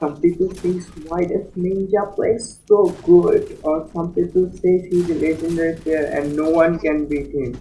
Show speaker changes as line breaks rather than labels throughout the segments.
Some people think why does Ninja play so good or some people say he's a legendary player and no one can beat him.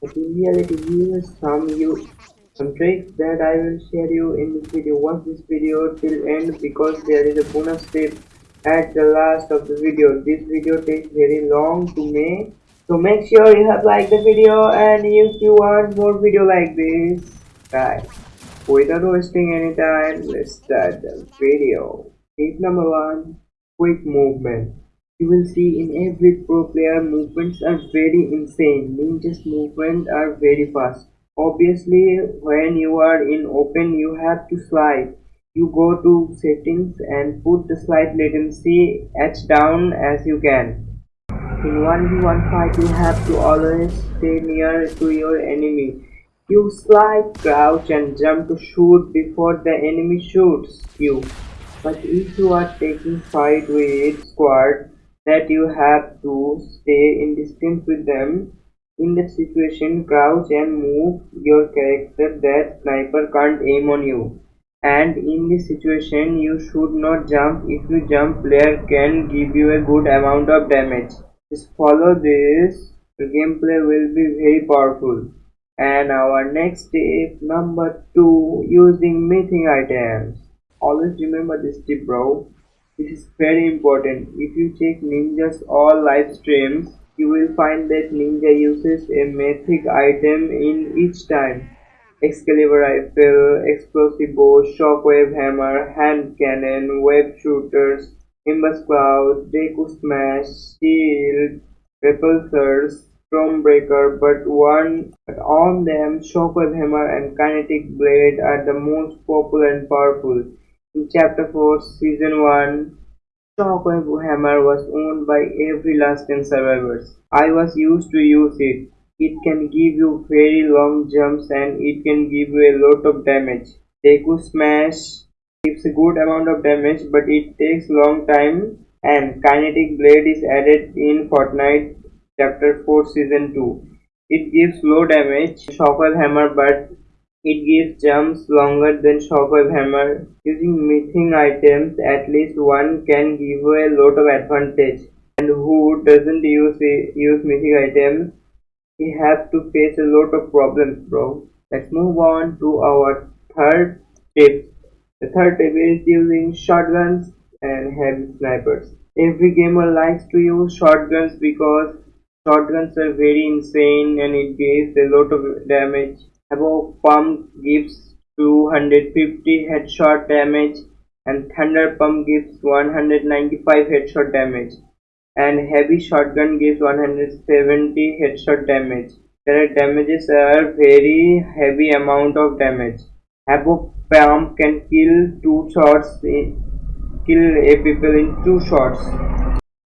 But in reality here are some you some tricks that I will share you in this video. Watch this video till end because there is a bonus tip at the last of the video. This video takes very long to make. So make sure you have liked the video and if you want more video like this, guys. Without wasting any time, let's start the video. Tip number one, quick movement. You will see in every pro player movements are very insane. Ninja's movements are very fast. Obviously, when you are in open, you have to slide. You go to settings and put the slide latency as down as you can. In 1v1 fight, you have to always stay near to your enemy you slide, crouch and jump to shoot before the enemy shoots you. But if you are taking fight with squad that you have to stay in distance with them, in that situation crouch and move your character that sniper can't aim on you. And in this situation you should not jump, if you jump player can give you a good amount of damage. Just follow this, the gameplay will be very powerful and our next tip number two using mythic items. Always remember this tip bro. This is very important. If you check ninja's all live streams you will find that ninja uses a mythic item in each time. Excalibur rifle explosive bow shockwave hammer hand cannon web shooters nimbus cloud deku smash shield repulsors Stormbreaker, but one on them Shockwave Hammer and Kinetic Blade are the most popular and powerful. In Chapter 4, Season 1, Shockwave Hammer was owned by every last 10 survivors. I was used to use it. It can give you very long jumps and it can give you a lot of damage. Deku Smash gives a good amount of damage but it takes long time and Kinetic Blade is added in Fortnite Chapter 4 Season 2 It gives low damage Shockwave Hammer but it gives jumps longer than Shockwave Hammer. Using mythic items at least one can give a lot of advantage and who doesn't use use mythic items he has to face a lot of problems bro. Let's move on to our third tip. The third tip is using shotguns and heavy snipers. Every gamer likes to use shotguns because Shotguns are very insane and it gives a lot of damage. Above pump gives 250 headshot damage and thunder pump gives 195 headshot damage and heavy shotgun gives 170 headshot damage. Their damages are very heavy amount of damage. Above pump can kill two shots kill a people in two shots.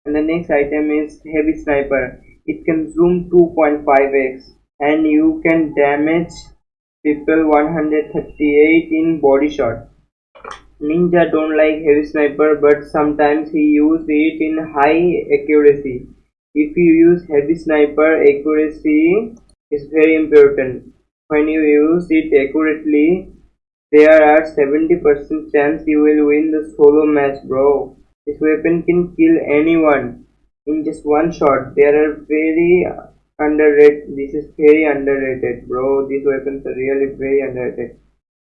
And the next item is heavy sniper it can zoom 2.5x and you can damage people 138 in body shot. Ninja don't like heavy sniper but sometimes he use it in high accuracy. If you use heavy sniper accuracy is very important. When you use it accurately there are 70% chance you will win the solo match bro. This weapon can kill anyone in just one shot they are very underrated. This is very underrated bro. These weapons are really very underrated.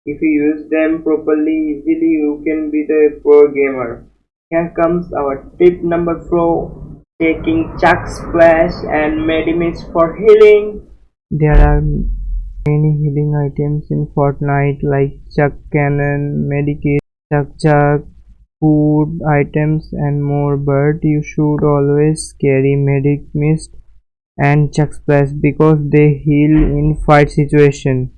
If you use them properly easily you can be the pro gamer. Here comes our tip number four taking chug splash and medimist for healing. There are many healing items in fortnite like chug cannon medikit chuck chuck food items and more but you should always carry medic mist and chug splash because they heal in fight situation.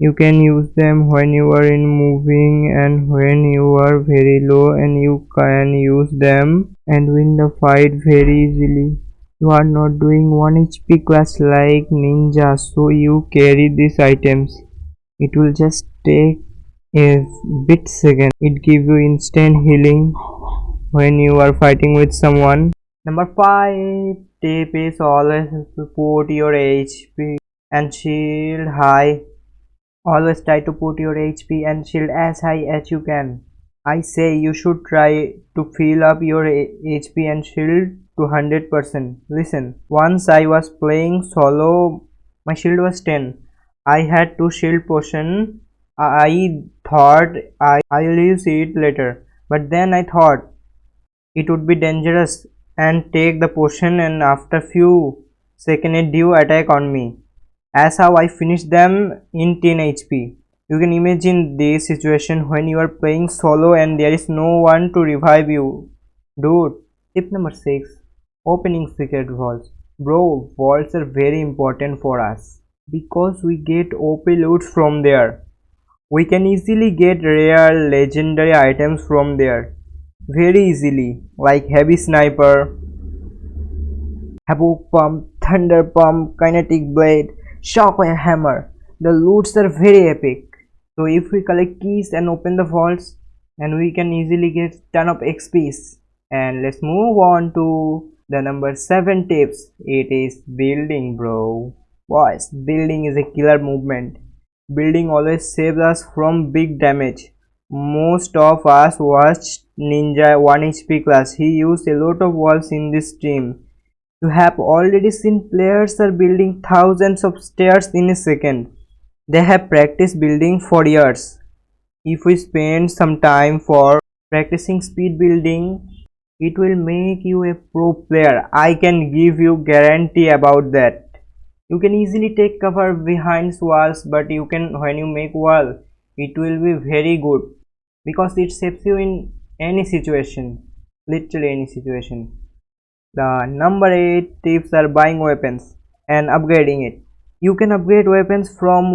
You can use them when you are in moving and when you are very low and you can use them and win the fight very easily. You are not doing 1 hp class like ninja so you carry these items. It will just take a bit second it gives you instant healing when you are fighting with someone number five tip is always put your hp and shield high always try to put your hp and shield as high as you can
I say you should try to fill up your HP and shield to 100%. Listen, once I was playing solo, my shield was 10. I had two shield potion. I thought I, I'll use it later. But then I thought it would be dangerous and take the potion and after few seconds it do attack on me. As how I finished them in 10 HP. You can imagine this situation when you are playing solo and there is no one to revive you. Dude. Tip number 6. Opening secret vaults. Bro, vaults are very important for us. Because we get OP loot from there. We can easily get rare legendary items from there. Very easily. Like heavy sniper, havoc pump, thunder pump, kinetic blade, shockwave hammer. The loots are very epic so if we collect keys and open the vaults and we can easily get ton of xps and let's move on to the number seven tips it is building bro boys building is a killer movement building always saves us from big damage most of us watched ninja 1 hp class he used a lot of walls in this stream you have already seen players are building thousands of stairs in a second they have practiced building for years. If we spend some time for practicing speed building, it will make you a pro player. I can give you guarantee about that. You can easily take cover behind walls but you can when you make wall it will be very good because it saves you in any situation literally any situation. The number 8 tips are buying weapons and upgrading it. You can upgrade weapons from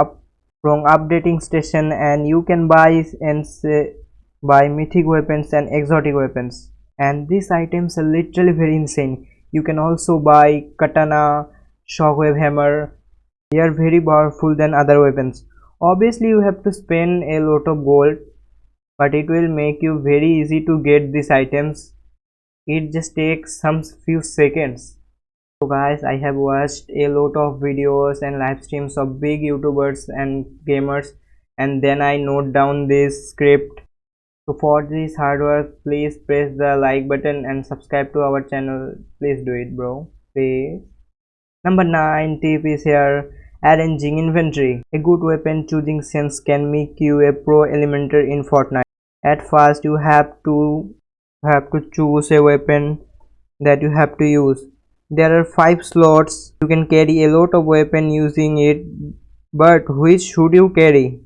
up from updating station and you can buy and say, buy mythic weapons and exotic weapons. And these items are literally very insane. You can also buy katana shockwave hammer. They are very powerful than other weapons. Obviously you have to spend a lot of gold but it will make you very easy to get these items. It just takes some few seconds. So guys i have watched a lot of videos and live streams of big youtubers and gamers and then i note down this script. So for this hard work please press the like button and subscribe to our channel. Please do it bro. Please number nine tip is here arranging inventory a good weapon choosing sense can make you a pro elementer in fortnite at first you have to have to choose a weapon that you have to use there are 5 slots. You can carry a lot of weapon using it. But which should you carry?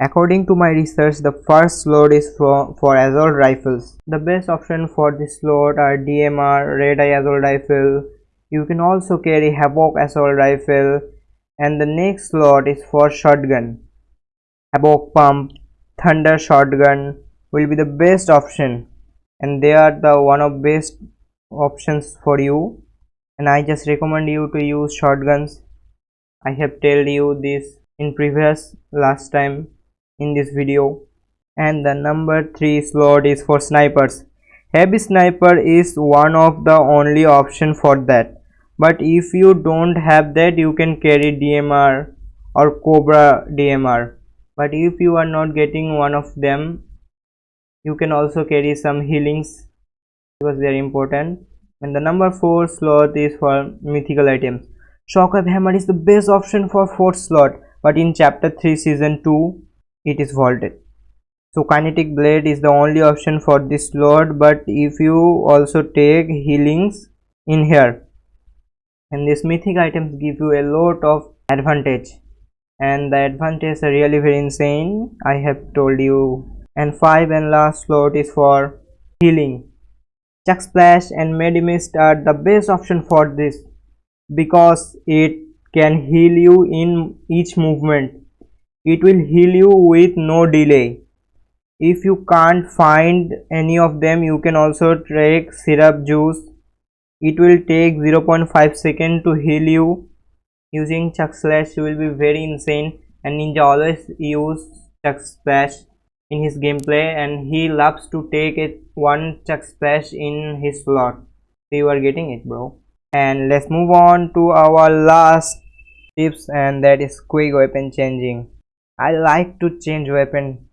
According to my research, the first slot is for, for assault rifles. The best option for this slot are DMR, Red Eye Assault Rifle. You can also carry Havoc Assault Rifle. And the next slot is for shotgun. Havoc Pump, Thunder Shotgun will be the best option. And they are the one of best options for you and I just recommend you to use shotguns I have told you this in previous last time in this video and the number 3 slot is for snipers heavy sniper is one of the only option for that but if you don't have that you can carry DMR or Cobra DMR but if you are not getting one of them you can also carry some healings. Because they are important. And the number 4 slot is for mythical items. Shockwave hammer is the best option for 4th slot. But in chapter 3 season 2 it is vaulted. So kinetic blade is the only option for this slot. But if you also take healings in here and these mythic items give you a lot of advantage and the advantage are really very insane i have told you and five and last slot is for healing Chug Splash and Medimist are the best option for this because it can heal you in each movement. It will heal you with no delay. If you can't find any of them, you can also take syrup juice. It will take 0.5 second to heal you. Using Chug Splash will be very insane. And Ninja always use Chug Splash in his gameplay and he loves to take it one chug splash in his slot. So you are getting it bro. And let's move on to our last tips and that is quick weapon changing. I like to change weapon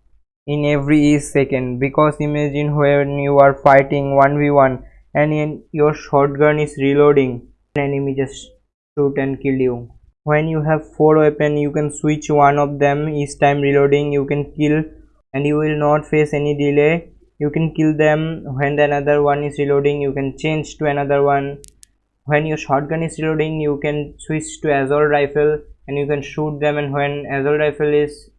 in every second because imagine when you are fighting 1v1 and your shotgun is reloading enemy just shoot and kill you. When you have four weapon you can switch one of them each time reloading you can kill and you will not face any delay. You can kill them when the another one is reloading you can change to another one. When your shotgun is reloading you can switch to assault rifle and you can shoot them and when assault rifle is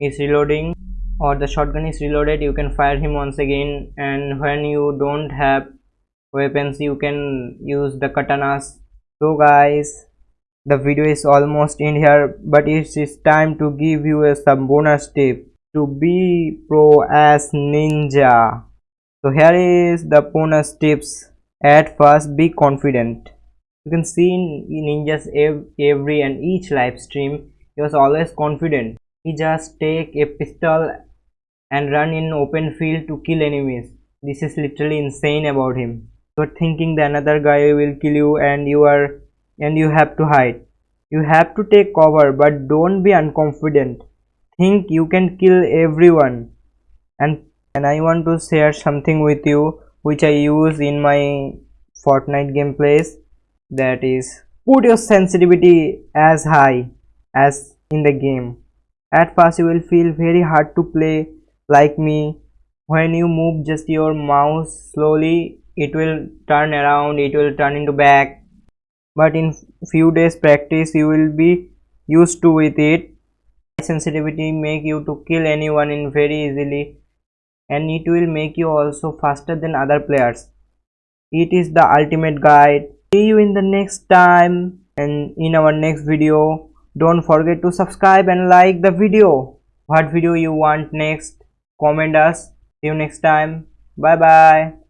is reloading or the shotgun is reloaded you can fire him once again. And when you don't have weapons you can use the katanas. So guys the video is almost in here but it is time to give you a some bonus tip to be pro as ninja. So here is the bonus tips. At first be confident. You can see in ninja's every and each live stream he was always confident. He just take a pistol and run in open field to kill enemies. This is literally insane about him thinking the another guy will kill you and you are and you have to hide. You have to take cover but don't be unconfident. Think you can kill everyone. And and I want to share something with you which I use in my Fortnite gameplays. That is put your sensitivity as high as in the game. At first you will feel very hard to play like me. When you move just your mouse slowly it will turn around it will turn into back. But in few days practice you will be used to with it. Sensitivity make you to kill anyone in very easily. And it will make you also faster than other players. It is the ultimate guide. See you in the next time. And in our next video don't forget to subscribe and like the video. What video you want next? Comment us. See you next time. Bye bye